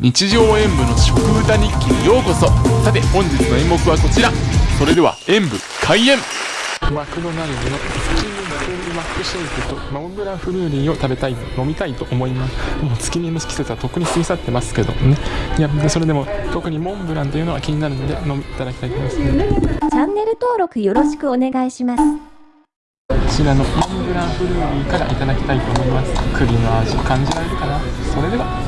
日常演舞の食歌日記にようこそ。さて本日の演目はこちら。それでは演舞開演。マクドナルドの月見クールマックシェイクとモンブランフルーリーを食べたい飲みたいと思います。もう月見の季節はとっくに過ぎ去ってますけどね。いやそれでも特にモンブランというのは気になるので飲みいただきたいと思います、ね、チャンネル登録よろしくお願いします。こちらのモンブランフルーリーからいただきたいと思います。栗の味感じられるかな？それでは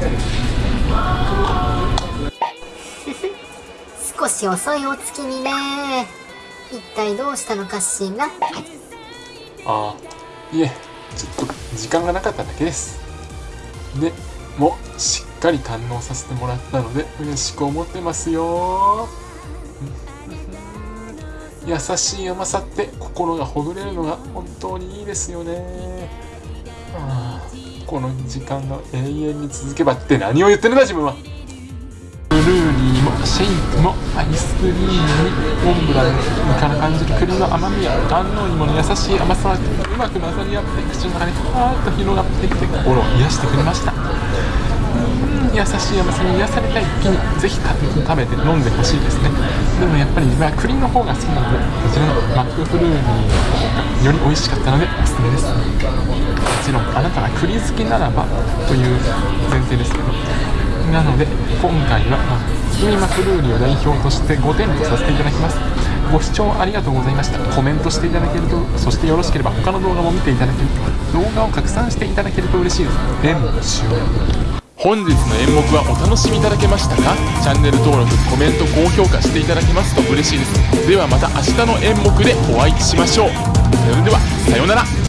少し遅いお月にね。一体どうしたのかしら？ああいえちょっと時間がなかっただけです。でもしっかり堪能させてもらったので嬉しく思ってますよ。優しい甘さって心がほぐれるのが本当にいいですよね。ああこの時間が永遠に続けばって何を言ってるんだ自分は。ルーリーもシェイクもアイスクリームにモンブランから感じる栗の甘みや安納芋の優しい甘さがうまく混ざり合って口の中にふわーっと広がってきて心を癒してくれました優しい甘さに癒されたい時にぜひ食べて飲んでほしいですね。でもやっぱり自分は栗の方が好きなのでこちらのマックフルーリーの方がより美味しかったのでおすすめですもちろんあなたが栗好きならばという前提ですけどなので今回は、まあ、月見マクルーリを代表として5点とさせていただきます。ご視聴ありがとうございました。コメントしていただけるとそしてよろしければ他の動画も見ていただけると動画を拡散していただけると嬉しいです。演舞終了本日の演目はお楽しみいただけましたか？チャンネル登録コメント高評価していただけますと嬉しいです。ではまた明日の演目でお会いしましょう。それではさようなら。